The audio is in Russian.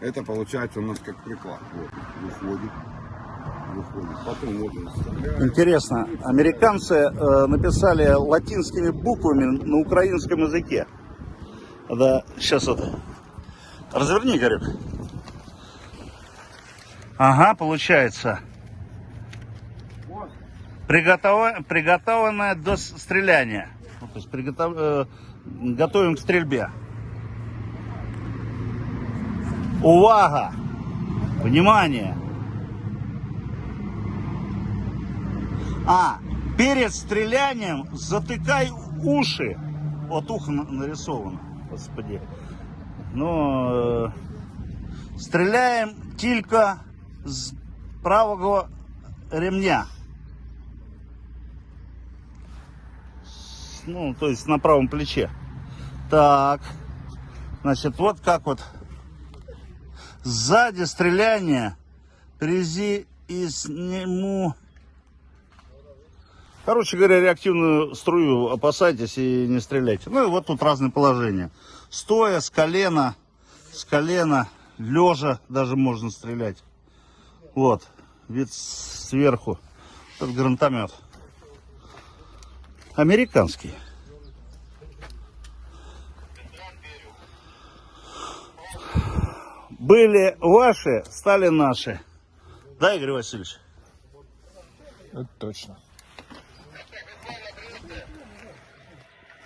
Это получается у нас как приклад. Вот, выходит. Потом вот. Интересно, американцы э, написали латинскими буквами на украинском языке. Да, сейчас это. Разверни, Гарик. Ага, получается. Вот. Приготов... Приготовленное до стреляния. То есть приготов... э, готовим к стрельбе. Увага! Внимание! А, перед стрелянием затыкай уши. Вот ухо на- нарисовано, господи. Но э, стреляем только с правого ремня. Ну, то есть на правом плече. Так. Значит, вот как вот сзади стреляния впереди и сниму Короче говоря, реактивную струю опасайтесь и не стреляйте. Ну и вот тут разные положения. Стоя, с колена, с колена, лежа даже можно стрелять. Вот, вид сверху. Этот гранатомет. Американский. Были ваши, стали наши. Да, Игорь Васильевич? Это точно.